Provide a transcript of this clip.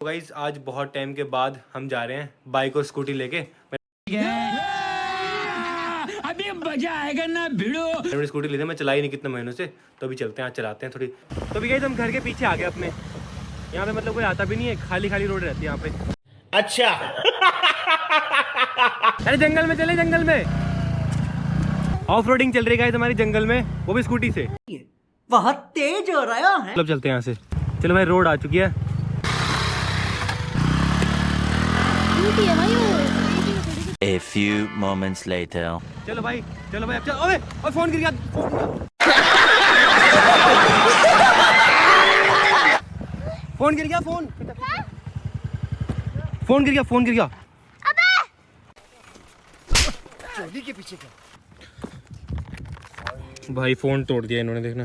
Guys आज बहुत time के बाद हम जा रहे हैं बाइक और स्कूटी लेके। अभी मज़ा आएगा ना भिड़ो। मैंने स्कूटी ली थी मैं चलाई नहीं कितने महीनों से तो अभी चलते हैं आज चलाते हैं थोड़ी। तो अभी गाइज़ हम घर के पीछे आ गए अपने। यहाँ पे मतलब कोई आता भी नहीं है खाली खाली रोड रहती है यहाँ पे। अच्छा। अरे जंगल में चले जंगल में। ऑफ़ रोडिंग चल रही है हमारी जंगल में वो भी स्कूटी से। बहुत तेज हो रहा है। मतलब चलते हैं यहाँ से। चलो भाई रोड आ चुकी है। स्कूटी है भाई वो A few moments later. चलो भाई चलो भाई अब चलो। ओए ओए फ़ोन गिर गया फ़ोन गिर गया। फ़ोन गिर गया फ़ोन। फ़ोन गिर गया फ़ोन गिर गया। चोली के पीछे क्या? भाई फ़ोन तोड़ दिया इन्होंने देखना।